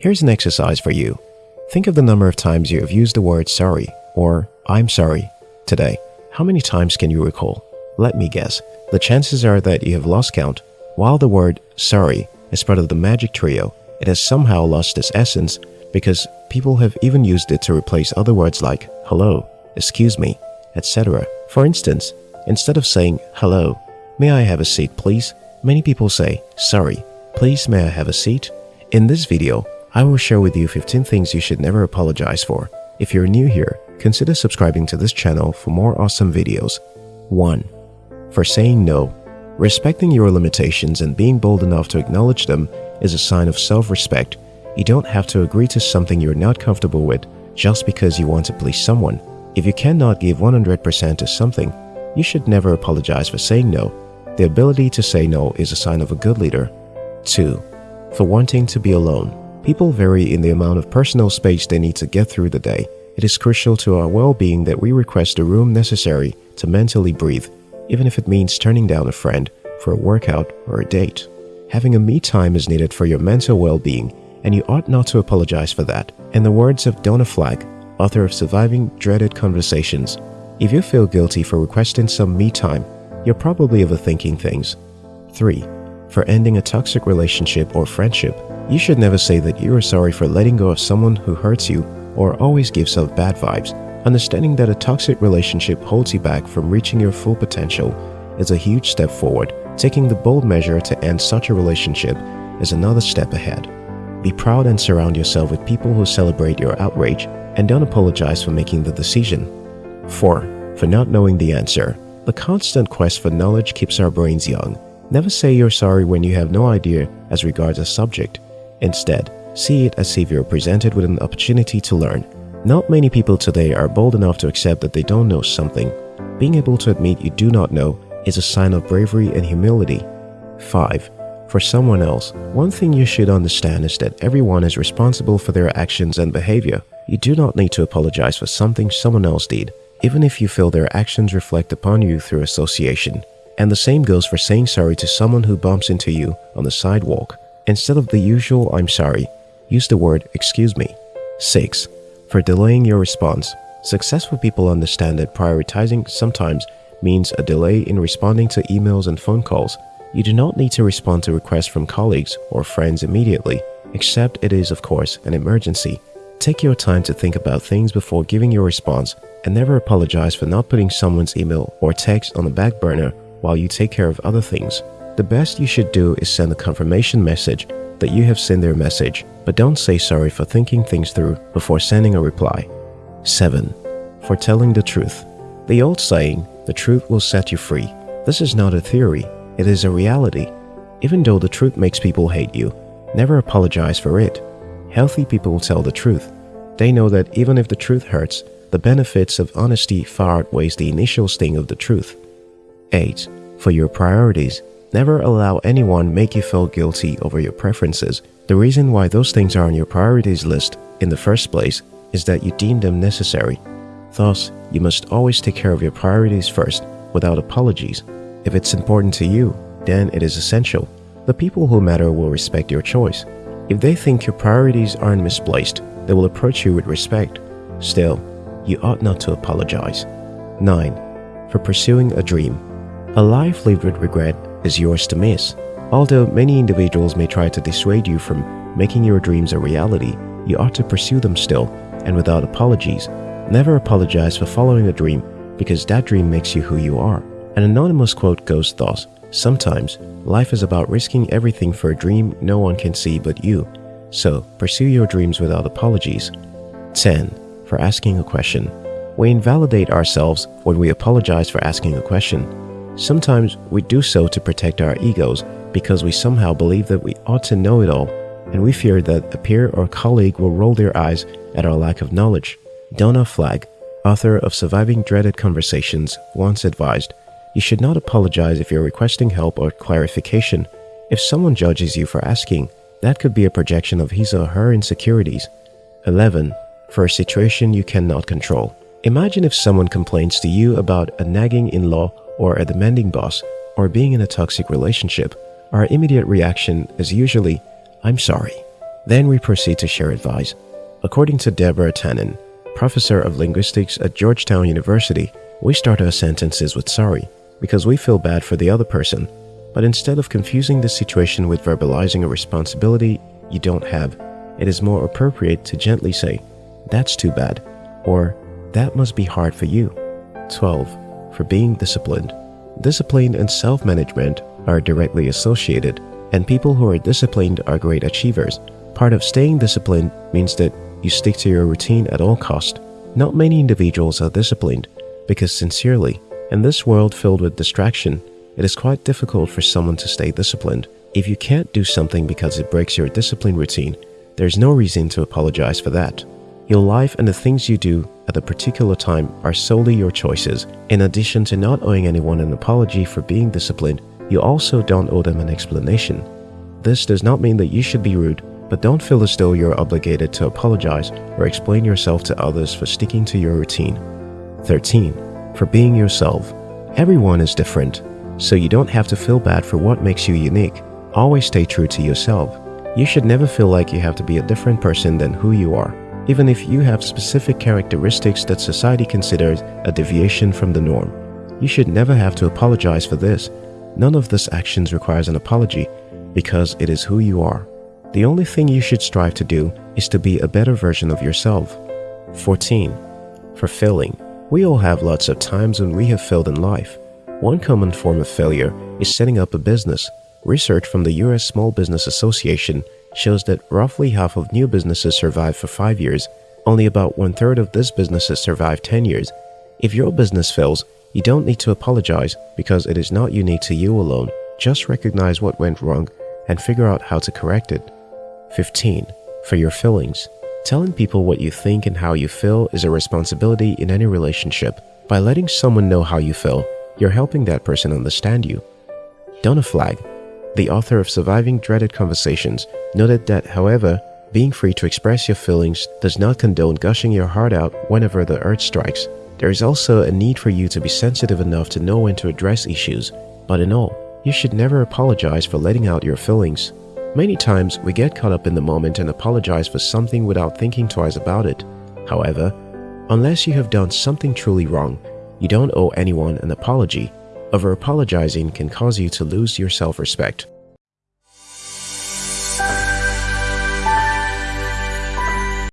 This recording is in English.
Here's an exercise for you. Think of the number of times you have used the word sorry or I'm sorry today. How many times can you recall? Let me guess. The chances are that you have lost count. While the word sorry is part of the magic trio, it has somehow lost its essence because people have even used it to replace other words like hello, excuse me, etc. For instance, instead of saying hello, may I have a seat please, many people say sorry, please may I have a seat? In this video, I will share with you 15 things you should never apologize for. If you're new here, consider subscribing to this channel for more awesome videos. 1. For saying no. Respecting your limitations and being bold enough to acknowledge them is a sign of self-respect. You don't have to agree to something you're not comfortable with just because you want to please someone. If you cannot give 100% to something, you should never apologize for saying no. The ability to say no is a sign of a good leader. 2. For wanting to be alone. People vary in the amount of personal space they need to get through the day. It is crucial to our well-being that we request the room necessary to mentally breathe, even if it means turning down a friend for a workout or a date. Having a me time is needed for your mental well-being, and you ought not to apologize for that. In the words of Donna Flagg, author of Surviving Dreaded Conversations, if you feel guilty for requesting some me time, you're probably overthinking things. 3. For ending a toxic relationship or friendship, you should never say that you are sorry for letting go of someone who hurts you or always gives off bad vibes. Understanding that a toxic relationship holds you back from reaching your full potential is a huge step forward. Taking the bold measure to end such a relationship is another step ahead. Be proud and surround yourself with people who celebrate your outrage and don't apologize for making the decision. 4. For not knowing the answer. The constant quest for knowledge keeps our brains young. Never say you're sorry when you have no idea as regards a subject. Instead, see it as if you're presented with an opportunity to learn. Not many people today are bold enough to accept that they don't know something. Being able to admit you do not know is a sign of bravery and humility. 5. For someone else, one thing you should understand is that everyone is responsible for their actions and behavior. You do not need to apologize for something someone else did, even if you feel their actions reflect upon you through association. And the same goes for saying sorry to someone who bumps into you on the sidewalk. Instead of the usual I'm sorry, use the word excuse me. 6. For delaying your response. Successful people understand that prioritizing sometimes means a delay in responding to emails and phone calls. You do not need to respond to requests from colleagues or friends immediately, except it is, of course, an emergency. Take your time to think about things before giving your response and never apologize for not putting someone's email or text on the back burner while you take care of other things. The best you should do is send a confirmation message that you have sent their message, but don't say sorry for thinking things through before sending a reply. 7. For telling the truth. The old saying, the truth will set you free. This is not a theory, it is a reality. Even though the truth makes people hate you, never apologize for it. Healthy people tell the truth. They know that even if the truth hurts, the benefits of honesty far outweighs the initial sting of the truth. 8. For your priorities, never allow anyone make you feel guilty over your preferences. The reason why those things are on your priorities list in the first place is that you deem them necessary. Thus, you must always take care of your priorities first, without apologies. If it's important to you, then it is essential. The people who matter will respect your choice. If they think your priorities aren't misplaced, they will approach you with respect. Still, you ought not to apologize. 9. For pursuing a dream. A life lived with regret is yours to miss. Although many individuals may try to dissuade you from making your dreams a reality, you ought to pursue them still and without apologies. Never apologize for following a dream because that dream makes you who you are. An anonymous quote goes thus, Sometimes, life is about risking everything for a dream no one can see but you. So, pursue your dreams without apologies. 10. For asking a question. We invalidate ourselves when we apologize for asking a question. Sometimes we do so to protect our egos because we somehow believe that we ought to know it all and we fear that a peer or colleague will roll their eyes at our lack of knowledge. Donna Flagg, author of Surviving Dreaded Conversations, once advised, you should not apologize if you're requesting help or clarification. If someone judges you for asking, that could be a projection of his or her insecurities. 11. For a situation you cannot control. Imagine if someone complains to you about a nagging in-law or a demanding boss, or being in a toxic relationship, our immediate reaction is usually, I'm sorry. Then we proceed to share advice. According to Deborah Tannen, professor of linguistics at Georgetown University, we start our sentences with sorry because we feel bad for the other person. But instead of confusing the situation with verbalizing a responsibility you don't have, it is more appropriate to gently say, that's too bad, or that must be hard for you. 12. For being disciplined. Discipline and self-management are directly associated, and people who are disciplined are great achievers. Part of staying disciplined means that you stick to your routine at all cost. Not many individuals are disciplined because sincerely, in this world filled with distraction, it is quite difficult for someone to stay disciplined. If you can't do something because it breaks your discipline routine, there's no reason to apologize for that. Your life and the things you do at a particular time are solely your choices. In addition to not owing anyone an apology for being disciplined, you also don't owe them an explanation. This does not mean that you should be rude, but don't feel as though you're obligated to apologize or explain yourself to others for sticking to your routine. 13 for being yourself. Everyone is different, so you don't have to feel bad for what makes you unique. Always stay true to yourself. You should never feel like you have to be a different person than who you are, even if you have specific characteristics that society considers a deviation from the norm. You should never have to apologize for this. None of these actions requires an apology because it is who you are. The only thing you should strive to do is to be a better version of yourself. 14. For failing. We all have lots of times when we have failed in life. One common form of failure is setting up a business. Research from the US Small Business Association shows that roughly half of new businesses survive for 5 years. Only about one third of these businesses survive 10 years. If your business fails, you don't need to apologize because it is not unique to you alone. Just recognize what went wrong and figure out how to correct it. 15. For your feelings. Telling people what you think and how you feel is a responsibility in any relationship. By letting someone know how you feel, you're helping that person understand you. Donna Flagg, the author of Surviving Dreaded Conversations, noted that, however, being free to express your feelings does not condone gushing your heart out whenever the urge strikes. There is also a need for you to be sensitive enough to know when to address issues. But in all, you should never apologize for letting out your feelings. Many times, we get caught up in the moment and apologize for something without thinking twice about it. However, unless you have done something truly wrong, you don't owe anyone an apology. Over-apologizing can cause you to lose your self-respect.